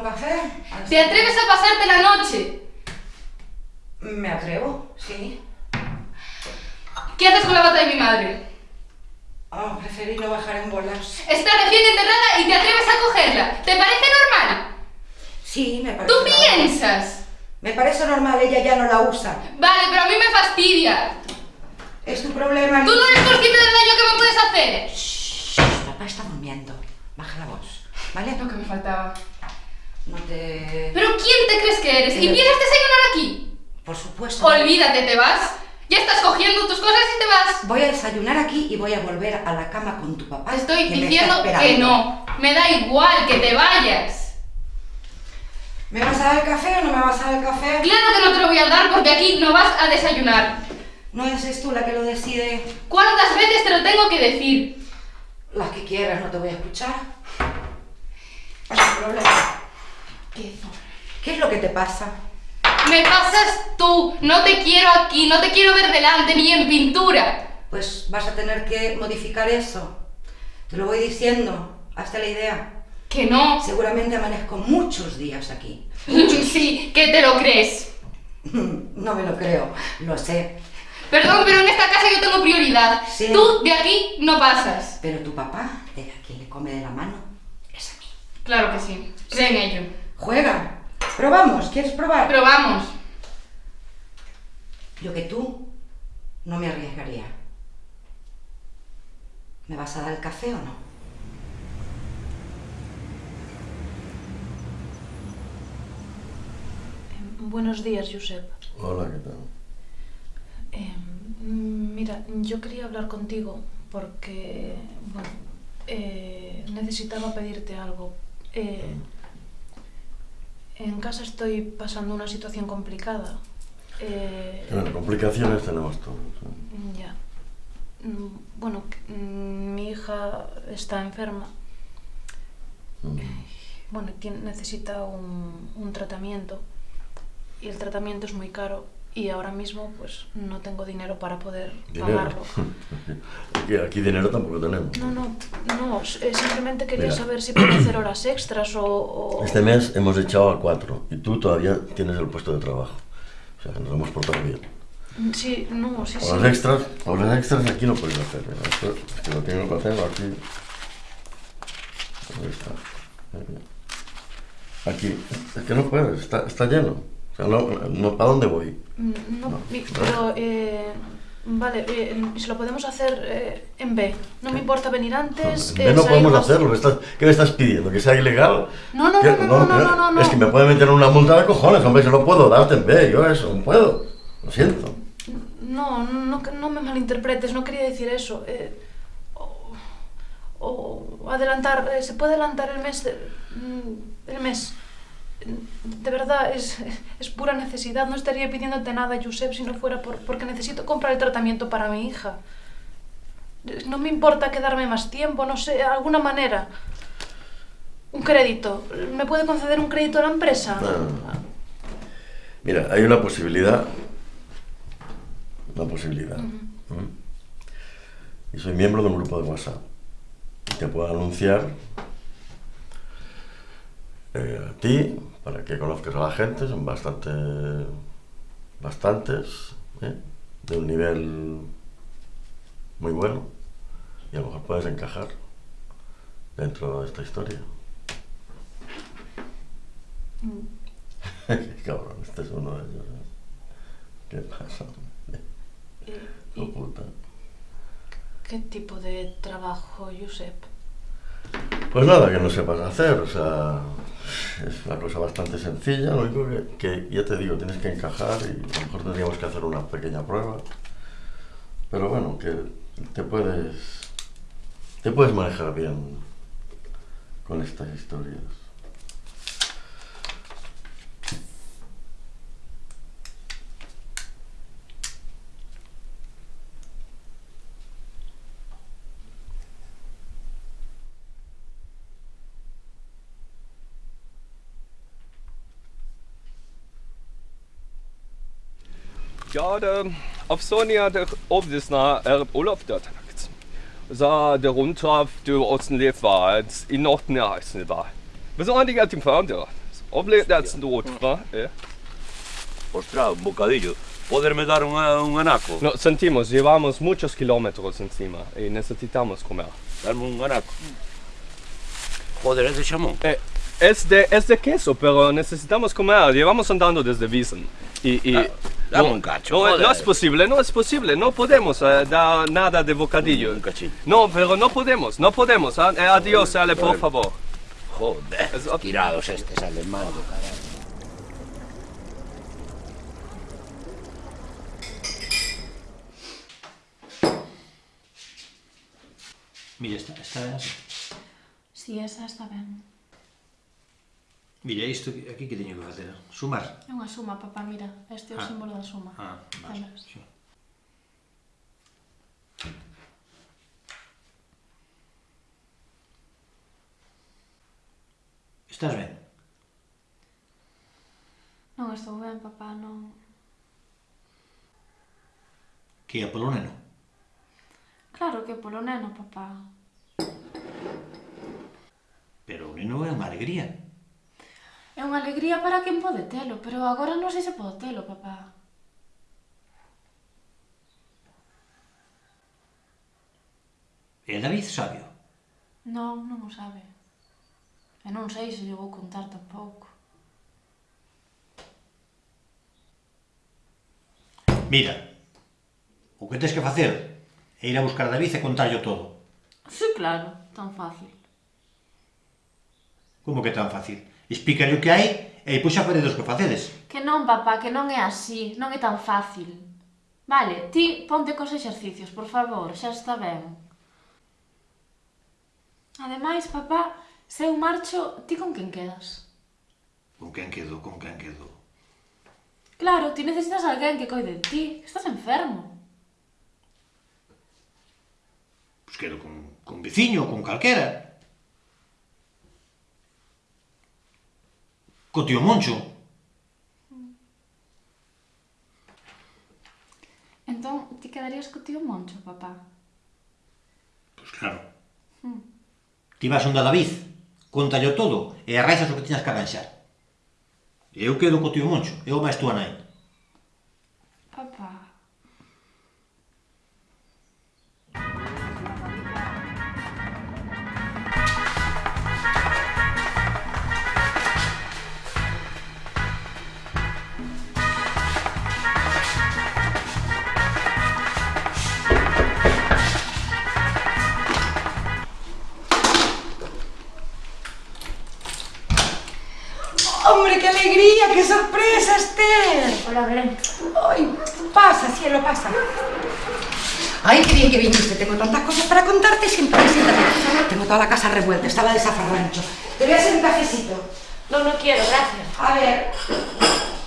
un café? ¿Te atreves a pasarte la noche? Me atrevo, sí. ¿Qué haces con la bata de mi madre? Oh, preferí no bajar en bolas. Está recién enterrada y te atreves a cogerla. ¿Te parece normal? Sí, me parece ¿Tú normal. piensas? Me parece normal, ella ya no la usa. Vale, pero a mí me fastidia. Es tu problema. ¿Tú no eres consciente del daño que me puedes hacer? Shh, papá está durmiendo. Baja la voz, ¿vale? Lo que me faltaba. No te... ¿Pero quién te crees que eres? ¿Y Pero- vienes a desayunar aquí? Por supuesto. Olvídate, te vas. Ya estás cogiendo tus cosas y te vas. Voy a desayunar aquí y voy a volver a la cama con tu papá. Te estoy que diciendo que no. Me da igual que te vayas. ¿Me vas a dar el café o no me vas a dar el café? Claro que no te lo voy a dar porque aquí no vas a desayunar. No eres tú la que lo decide. ¿Cuántas veces te lo tengo que decir? Las que quieras, no te voy a escuchar. No hay problema. ¿Qué zorra. ¿Qué es lo que te pasa? Me pasas tú. No te quiero aquí, no te quiero ver delante ni en pintura. Pues vas a tener que modificar eso. Te lo voy diciendo. Hazte la idea. Que no. Seguramente amanezco muchos días aquí. Sí, que te lo crees. No me lo creo, lo sé. Perdón, pero en esta casa yo tengo prioridad. Sí. Tú de aquí no pasas. Pero tu papá, de quien le come de la mano, es a mí. Claro que sí. Cree en ello. Juega. Probamos. ¿Quieres probar? Pero vamos. Yo que tú no me arriesgaría. ¿Me vas a dar el café o no? Buenos días, Josep. Hola, ¿qué tal? Eh, mm, mira, yo quería hablar contigo porque, bueno, eh, necesitaba pedirte algo. Eh, en casa estoy pasando una situación complicada. Eh, Bueno, complicaciones tenemos todos. ¿eh? ya. Mm, Bueno, mm, mi hija está enferma. Mm. Bueno, tiene- necesita un, un tratamiento y el tratamiento es muy caro y ahora mismo pues no tengo dinero para poder Dinero. pagarlo. Aquí, aquí dinero tampoco tenemos. No, no, no, eh, simplemente quería Mira. saber si puedo hacer horas extras o... o- Este mes hemos echado a cuatro y tú todavía tienes el puesto de trabajo. O sea, que nos hemos portado bien. Sí, no, sí, sí. Horas extras, horas extras aquí no puedes hacer. mira, Esto es que lo tengo que hacer aquí. Ahí está. Aquí. Es que no puedes, está, está lleno. No, no, ¿para dónde voy? Mm, No, pero, eh, vale, eh, se lo podemos hacer eh, en B. No me importa venir antes. En eh, vez no podemos hacerlo. ¿me estás- ¿Qué me estás pidiendo? ¿Que sea ilegal? No, no, ¿Qué? no, no, no, no, no, no. Es que me puede meter una multa de cojones, hombre. Yo no puedo darte en B, yo eso, no puedo. Lo siento. No, no, no me malinterpretes, no quería decir eso. eh, o, adelantar, eh, ¿se puede adelantar el mes? de- mm, el mes. De verdad, es, es pura necesidad. No estaría pidiéndote nada, Josep, si no fuera por, porque necesito comprar el tratamiento para mi hija. No me importa quedarme más tiempo, no sé, alguna manera. Un crédito. ¿Me puede conceder un crédito a la empresa? Ah. Mira, hay una posibilidad. Una posibilidad. ¿Mm? Y soy miembro de un grupo de WhatsApp. Te puedo anunciar eh, a ti, para que conozcas a la gente, son bastante, bastantes, ¿eh? de un nivel muy bueno. Y a lo mejor puedes encajar dentro de esta historia. Qué cabrón, este es uno de ellos. ¿eh? ¿Qué pasa? Eh, puta. ¿Qué tipo de trabajo, Josep? Pues nada, que no sepas hacer, o sea, es una cosa bastante sencilla, lo único que, ya te digo, tienes que encajar y a lo mejor tendríamos que hacer una pequeña prueba. Pero bueno, que te puedes, te puedes manejar bien con estas historias. schade. Auf Sonja der obdysna er Olaf Dörtanakt. Za der runter der Osten lebt war, in Norden der heißen war. Wir sind eigentlich auf dem Fernseher. Oblebt der letzten Tod, mhm. wa? Ostras, un bocadillo. Poderme dar un, un anaco. No, sentimos, llevamos muchos kilómetros encima y necesitamos comer. Darme un anaco. Joder, ese chamón. Eh, es de, es de queso, pero necesitamos comer. Llevamos andando desde Wiesen. Y, y ah. Dame no, un cacho, No, no es posible, no es posible. No podemos eh, dar nada de bocadillo. Un cachín. No, pero no podemos, no podemos. Ah, eh, adiós, Ale, por favor. Joder, tirados estos alemanes, caray. Mira, está, está ben así. Si, esa está ben. Mira, isto aquí que teño que facer? Sumar? É unha suma, papá, mira. Este é o ah. símbolo da suma. Ah, vale. Sí. Estás ben? Non estou ben, papá, non... Que é polo neno? Claro que é polo neno, papá. Pero o neno é unha alegría. É unha alegría para quen pode telo, pero agora non sei se podo telo, papá. E David sabio? Non, non o sabe. E non sei se lle vou contar tampouco. Mira, o que tens que facer é ir a buscar a David e contarlle todo. Sí, claro, tan fácil. Como que tan fácil? Explícale o que hai e pois xa veredes que facedes. Que non, papá, que non é así, non é tan fácil. Vale, ti ponte cos exercicios, por favor, xa está ben. Ademais, papá, se eu marcho, ti con quen quedas? Con quen quedo, con quen quedo? Claro, ti necesitas alguén que coide de ti, estás enfermo. Pois quedo con, con veciño, con calquera. co tío Moncho. Entón, ti quedarías co tío Moncho, papá? Pois claro. Hmm. Ti vas onda David, contallo todo e arraixas o que tiñas que arranxar. Eu quedo co tío Moncho, eu máis túa nai. Hola, Belén. ¡Ay, pasa, cielo, pasa! ¡Ay, qué bien que viniste! Tengo tantas cosas para contarte. Siéntate, siéntate. Tengo toda la casa revuelta. Estaba de zafarrancho. Te voy a hacer un cafecito. No, no quiero, gracias. A ver,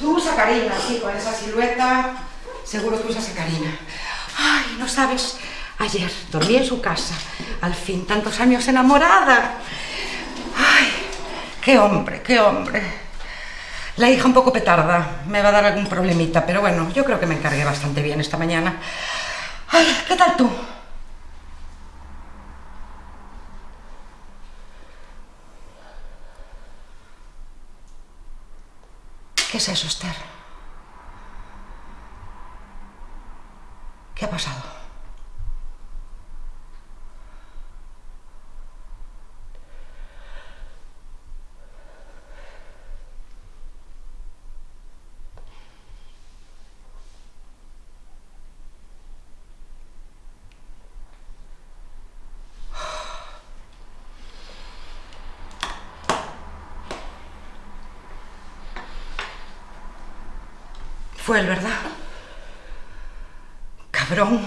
tú usa Karina, sí, con esa silueta. Seguro que usas a Karina. Ay, no sabes. Ayer dormí en su casa. Al fin, tantos años enamorada. Ay, qué hombre, qué hombre. La hija un poco petarda. Me va a dar algún problemita, pero bueno, yo creo que me encargué bastante bien esta mañana. Ay, ¿qué tal tú? ¿Qué es eso, Esther? ¿Qué ha pasado? Fue él, ¿verdad? Cabrón.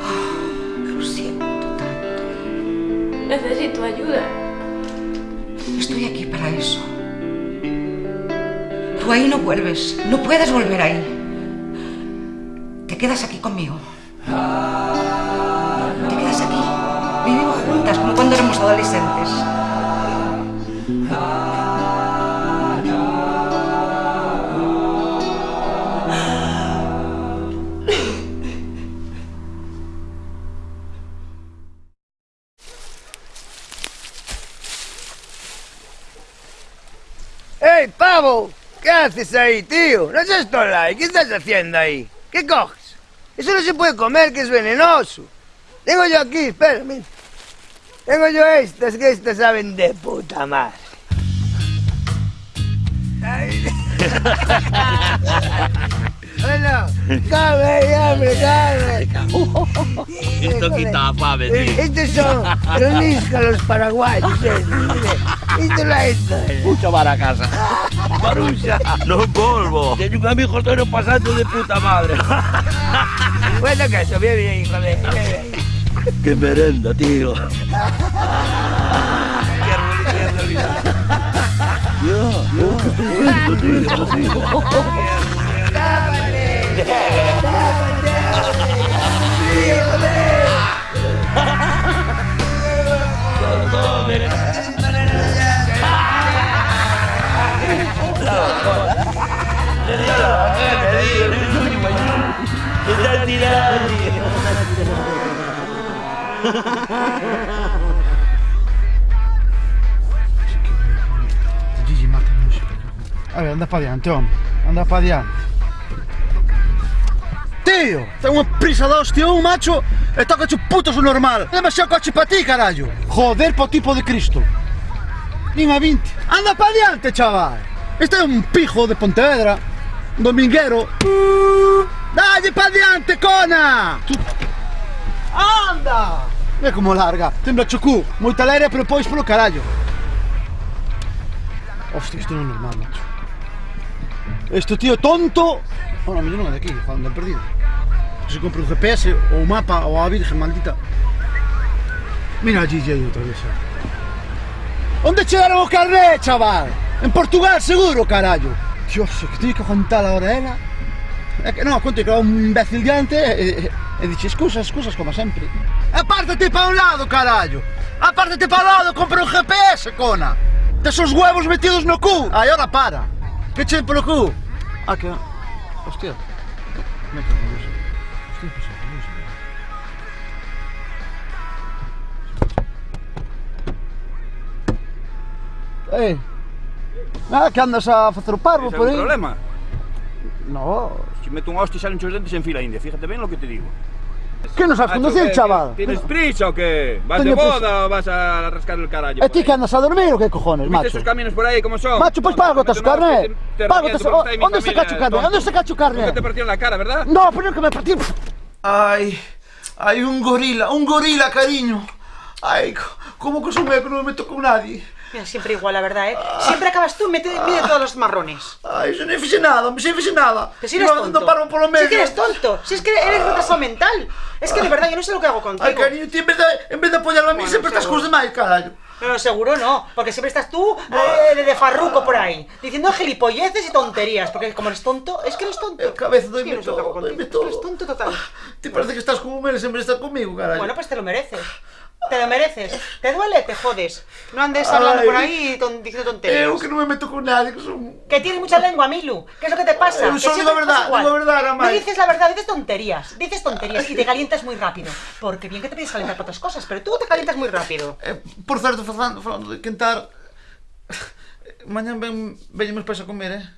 Oh, lo siento tanto. Necesito ayuda. Estoy aquí para eso. Tú ahí no vuelves. No puedes volver ahí. Te quedas aquí conmigo. Te quedas aquí. Vivimos juntas como cuando éramos adolescentes. Haces ahí, tío? No seas tolai, ¿qué estás haciendo ahí? ¿Qué coges? Eso no se puede comer, que es venenoso. Tengo yo aquí, espera, mira. Tengo yo estas, que estas saben de puta madre. Bueno, come, hombre, come. Esto quita fame, tío. Estos son los níscalos paraguayos. eh. Esto lo ha hecho. Mucho para a casa. Maruxa, no polvo. Teño un amigo todo pasando de puta madre. Bueno, que eso, bien, bien, hijo de... bien, bien. Qué merenda, tío. Gigi, mátame. A ver, anda para adiante, hombre. Anda para adiante. tío. Ten unha prisa da hostia un, macho, e toca o puto su normal. É demasiado coche para ti, carallo. Joder, po tipo de Cristo. Nin a 20. Anda pa diante, chaval. Este é un pijo de Pontevedra, un dominguero. Dalle pa diante, cona. Tu... Anda! E como larga, tembra chocú, moita leria, pero pois polo carallo. Hostia, isto non é normal, macho. Este tío tonto... Bueno, a mellor non é de aquí, joder, perdido se compre un GPS ou o mapa ou a virgen maldita. Mira a Gigi aí outra vez. Onde chegaron o carné, chaval? En Portugal seguro, carallo. Dios, que teño que aguantar agora ela. ¿eh? É que non, conto que era un imbécil diante e, eh, e, eh, e dixe excusas, excusas como sempre. Apártate pa un lado, carallo. Apártate pa un lado, compra un GPS, cona. Tes os huevos metidos no cu. Aí, ora para. Que che polo cu. Ah, que... Hostia. Me cago. Eh. Nada, que andas a facer o parvo ¿Ese por aí? problema? No. Si meto un hostia y salen muchos dentes en fila india, fíjate bien lo que te digo. Que non sabes Macho, conducir, ¿qué- chaval? ¿Tienes prisa o qué? ¿Vas Teño de boda o vas a rascar el carallo? E ti que andas a dormir ou que cojones, ¿Viste macho? esos caminos por ahí cómo son? Macho, Anda, pago te- te Pago mi Onde se cacho carné? tonto. Onde se cacho? Nunca te partieron la cara, ¿verdad? No, pero que me partí... Ay, hay un gorila, un gorila, cariño. Ay, co- ¿cómo que soy que no me meto con nadie? Mira, siempre igual, la verdad, ¿eh? Siempre acabas tú mete, mide todos los marrones. Ay, yo no hice nada, me hice nada. Que si eres No, tonto. No paro por lo medio. Si es que eres tonto. Si es que eres retrasado mental. Es que de verdad yo no sé lo que hago contigo. Ay, cariño, tú en vez de, en vez de apoyarme a mí, Bueno, siempre estás con los demás, carajo. No, seguro no, porque siempre estás tú eh, de, de farruco por ahí, diciendo gilipolleces y tonterías, porque como eres tonto, es que eres tonto. Cabeza, Es que todo, Es que eres todo. tonto total. Te parece que estás como mereces de estar conmigo, carajo. Bueno, pues te lo mereces. Te lo mereces. ¿Te duele? Te jodes. No andes hablando Ay. por ahí ton- diciendo tonterías. Eu que no me meto con nadie, que son... Que tienes mucha lengua, Milu. ¿Qué es lo que te pasa? Que solo digo verdad, digo verdad. No dices la verdad, dices tonterías. Dices tonterías y te calientas muy rápido. Porque bien que te pides calentar para otras cosas, pero tú te calientas muy rápido. Eh, por certo, falando, falando de quentar... Mañan ven, veñemos para a comer, eh?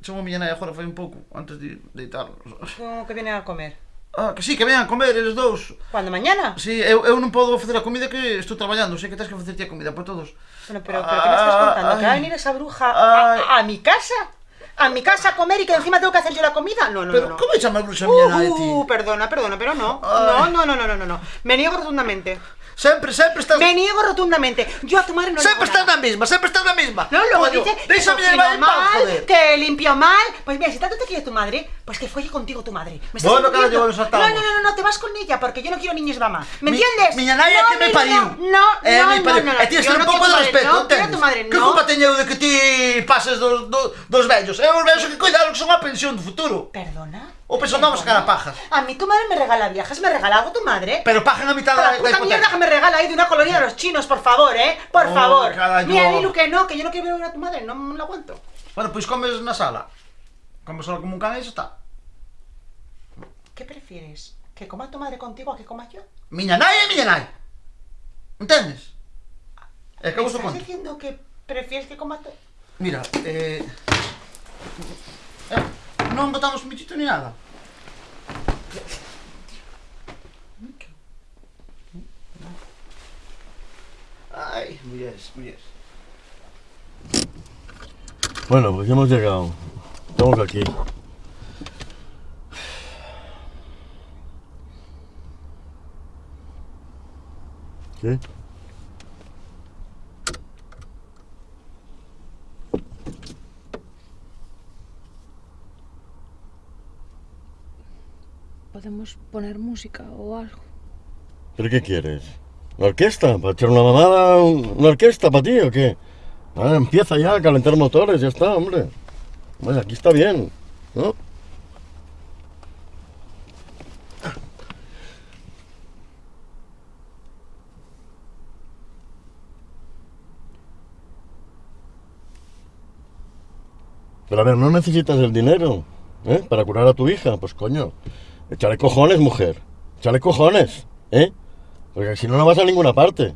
Son a miña nai agora un pouco, antes de deitarnos. ¿Cómo que vienen a comer? Ah, que sí, que veñan a comer, eles dous. ¿Cuándo? ¿Mañana? Sí, eu, eu non podo facer a comida que estou traballando, sei que tens que facer ti a comida por todos. Bueno, pero, pero ¿qué me estás contando? ¿Que va a venir esa bruja a, a mi casa? ¿A mi casa a comer y que encima tengo que hacer yo la comida? No, no, Pero, no. no. como chama bruxa a miña nai, ti? Uh, perdona, perdona, pero no. Ay. No, no, no, no, no, no, no. Me niego rotundamente. Sempre, sempre estás... Me niego rotundamente. Yo a tu madre no Sempre estás na mesma, sempre estás na mesma. No, luego Coño, dice que cocino mal, joder. que limpio mal. Pues mira, si tanto te quiere tu madre, pues que folle contigo tu madre. ¿Me estás Bueno. No, no, no, no, no, te vas con ella porque yo no quiero niños mamá. ¿Me Mi- entiendes? Miña nai no, que me no, pariu. No, no, É no, no, pariu. no, no, E ti yo ter un no pouco de respeto, no, entendes? tu madre, Que no. culpa teño de que ti pases dos, dos, dos vellos? É os vellos que cuidaron que son a pensión do futuro. ¿Perdona? O pensión vamos a sacar a pajas. A mí tu madre me regala viajes, me regala algo tu madre. Pero pagan a mitad La da, da puta mierda que me regala ahí de una colonia de los chinos, por favor, ¿eh? Por Oh, favor. Mira, Lilu, que no, que yo no quiero ver a tu madre, no me lo aguanto. Bueno, pois comes na sala. Comes solo como un can e xa está. ¿Qué prefieres? ¿Que coma tu madre contigo a que coma yo? Miña nai é miña nai. Entendes? É que ¿Me vos o estás diciendo que prefieres que coma tu... Mira, eh... eh non botamos michito ni nada. Ay, mulleres, mulleres. Bueno, pues hemos llegado. Estamos aquí. ¿Qué? Podemos poner música o algo. ¿Pero qué quieres? ¿Una orquesta? ¿Para echar una mamada? ¿Una orquesta para ti o qué? Ah, empieza ya a calentar motores, ya está, hombre. Bueno, aquí está bien, ¿no? Pero a ver, no necesitas el dinero, ¿eh? Para curar a tu hija, pues coño. Échale cojones, mujer. Échale cojones, ¿eh? Porque si no, no vas a ninguna parte.